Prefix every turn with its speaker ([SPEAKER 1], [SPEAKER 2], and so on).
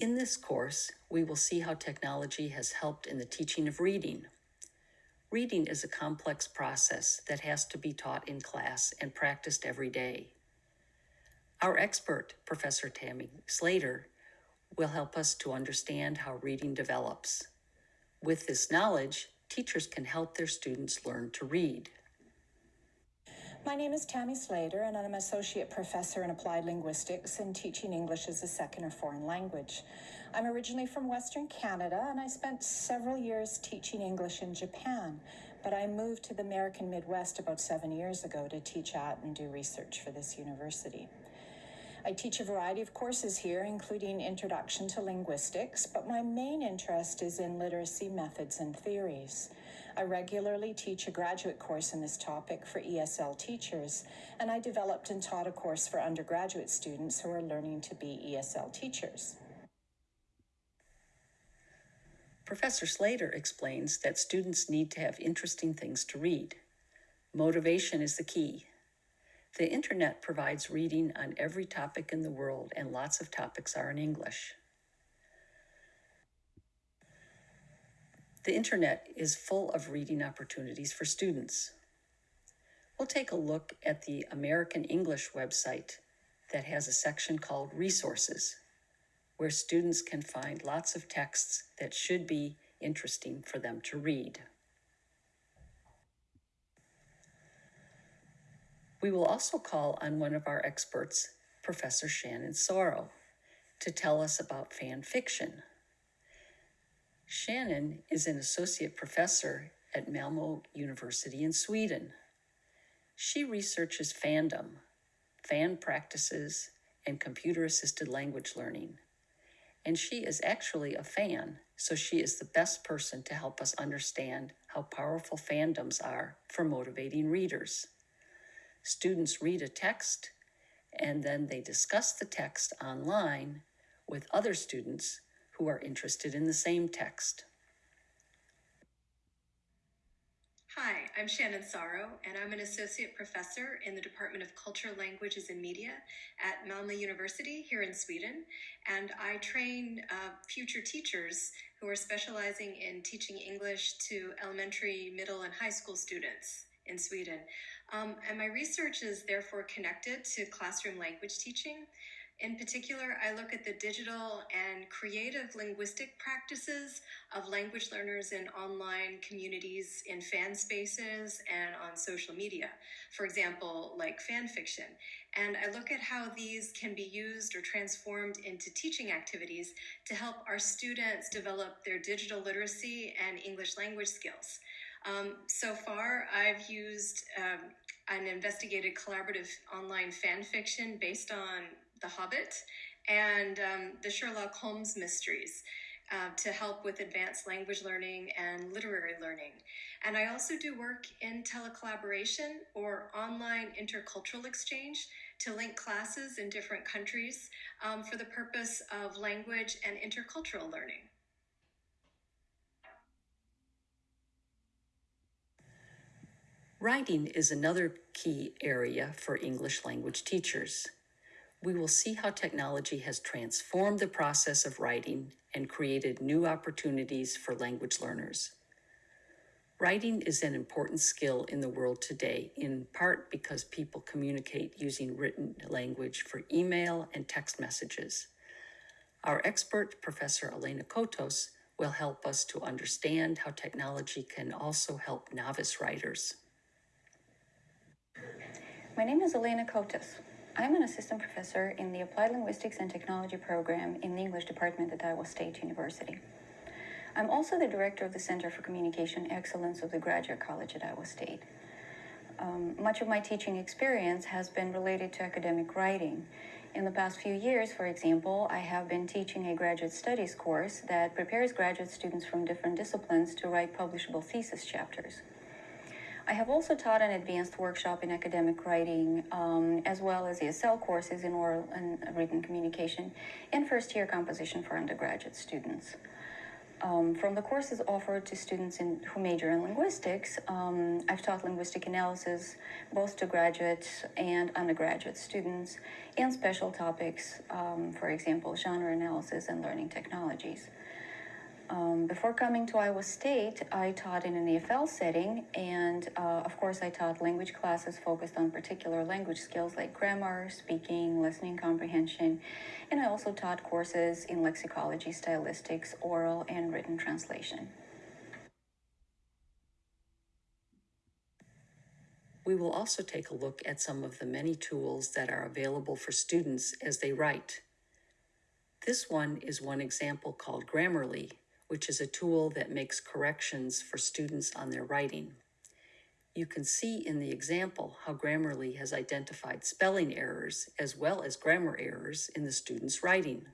[SPEAKER 1] In this course, we will see how technology has helped in the teaching of reading. Reading is a complex process that has to be taught in class and practiced every day. Our expert, Professor Tammy Slater, will help us to understand how reading develops. With this knowledge, teachers can help their students learn to read.
[SPEAKER 2] My name is Tammy Slater, and I'm an associate professor in applied linguistics and teaching English as a second or foreign language. I'm originally from Western Canada, and I spent several years teaching English in Japan, but I moved to the American Midwest about seven years ago to teach at and do research for this university. I teach a variety of courses here, including Introduction to Linguistics, but my main interest is in literacy methods and theories. I regularly teach a graduate course in this topic for ESL teachers, and I developed and taught a course for undergraduate students who are learning to be ESL teachers.
[SPEAKER 1] Professor Slater explains that students need to have interesting things to read. Motivation is the key. The internet provides reading on every topic in the world, and lots of topics are in English. The internet is full of reading opportunities for students. We'll take a look at the American English website that has a section called Resources, where students can find lots of texts that should be interesting for them to read. We will also call on one of our experts, Professor Shannon Sauro, to tell us about fan fiction. Shannon is an associate professor at Malmo University in Sweden. She researches fandom, fan practices, and computer assisted language learning. And she is actually a fan, so she is the best person to help us understand how powerful fandoms are for motivating readers. Students read a text and then they discuss the text online with other students who are interested in the same text.
[SPEAKER 3] Hi, I'm Shannon Sauro, and I'm an associate professor in the Department of Culture, Languages, and Media at Malmö University here in Sweden. And I train uh, future teachers who are specializing in teaching English to elementary, middle, and high school students in Sweden. Um, and my research is therefore connected to classroom language teaching. In particular, I look at the digital and creative linguistic practices of language learners in online communities, in fan spaces, and on social media. For example, like fan fiction. And I look at how these can be used or transformed into teaching activities to help our students develop their digital literacy and English language skills. Um, so far, I've used um, an investigated collaborative online fan fiction based on the Hobbit and um, the Sherlock Holmes mysteries. Uh, to help with advanced language learning and literary learning. And I also do work in telecollaboration or online intercultural exchange to link classes in different countries um, for the purpose of language and intercultural learning.
[SPEAKER 1] Writing is another key area for English language teachers we will see how technology has transformed the process of writing and created new opportunities for language learners. Writing is an important skill in the world today, in part because people communicate using written language for email and text messages. Our expert, Professor Elena Cotos, will help us to understand how technology can also help novice writers.
[SPEAKER 4] My name is Elena Cotos. I'm an assistant professor in the Applied Linguistics and Technology program in the English department at Iowa State University. I'm also the director of the Center for Communication Excellence of the Graduate College at Iowa State. Um, much of my teaching experience has been related to academic writing. In the past few years, for example, I have been teaching a graduate studies course that prepares graduate students from different disciplines to write publishable thesis chapters. I have also taught an advanced workshop in academic writing, um, as well as ESL courses in oral and written communication and first year composition for undergraduate students. Um, from the courses offered to students in, who major in linguistics, um, I've taught linguistic analysis both to graduate and undergraduate students and special topics, um, for example, genre analysis and learning technologies. Um, before coming to Iowa State, I taught in an EFL setting, and uh, of course, I taught language classes focused on particular language skills like grammar, speaking, listening comprehension, and I also taught courses in lexicology, stylistics, oral, and written translation.
[SPEAKER 1] We will also take a look at some of the many tools that are available for students as they write. This one is one example called Grammarly, which is a tool that makes corrections for students on their writing. You can see in the example how Grammarly has identified spelling errors as well as grammar errors in the student's writing.